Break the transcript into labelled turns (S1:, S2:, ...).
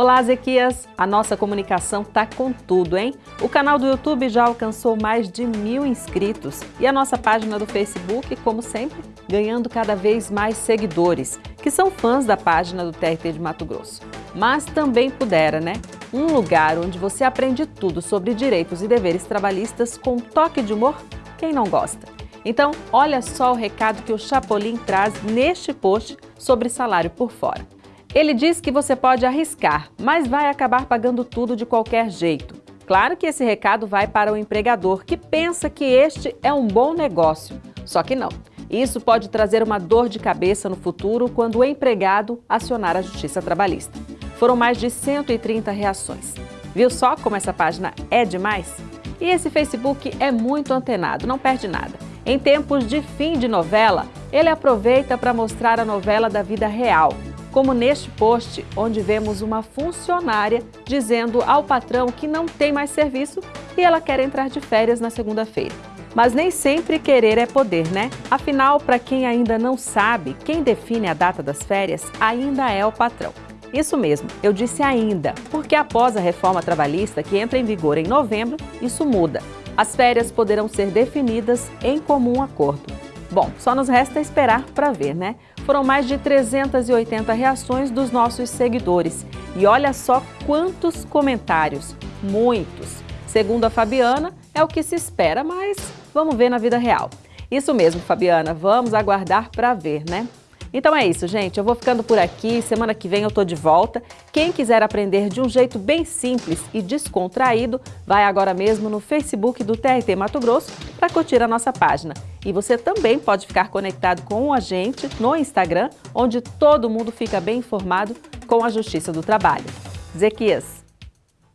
S1: Olá, Zequias! A nossa comunicação tá com tudo, hein? O canal do YouTube já alcançou mais de mil inscritos e a nossa página do Facebook, como sempre, ganhando cada vez mais seguidores, que são fãs da página do TRT de Mato Grosso. Mas também pudera, né? Um lugar onde você aprende tudo sobre direitos e deveres trabalhistas com um toque de humor, quem não gosta? Então, olha só o recado que o Chapolin traz neste post sobre salário por fora. Ele diz que você pode arriscar, mas vai acabar pagando tudo de qualquer jeito. Claro que esse recado vai para o empregador, que pensa que este é um bom negócio. Só que não. Isso pode trazer uma dor de cabeça no futuro quando o empregado acionar a Justiça Trabalhista. Foram mais de 130 reações. Viu só como essa página é demais? E esse Facebook é muito antenado, não perde nada. Em tempos de fim de novela, ele aproveita para mostrar a novela da vida real, como neste post, onde vemos uma funcionária dizendo ao patrão que não tem mais serviço e ela quer entrar de férias na segunda-feira. Mas nem sempre querer é poder, né? Afinal, para quem ainda não sabe, quem define a data das férias ainda é o patrão. Isso mesmo, eu disse ainda, porque após a reforma trabalhista que entra em vigor em novembro, isso muda. As férias poderão ser definidas em comum acordo. Bom, só nos resta esperar para ver, né? Foram mais de 380 reações dos nossos seguidores. E olha só quantos comentários, muitos. Segundo a Fabiana, é o que se espera, mas vamos ver na vida real. Isso mesmo, Fabiana, vamos aguardar para ver, né? Então é isso, gente. Eu vou ficando por aqui. Semana que vem eu tô de volta. Quem quiser aprender de um jeito bem simples e descontraído, vai agora mesmo no Facebook do TRT Mato Grosso para curtir a nossa página. E você também pode ficar conectado com a gente no Instagram, onde todo mundo fica bem informado com a Justiça do Trabalho. Zequias.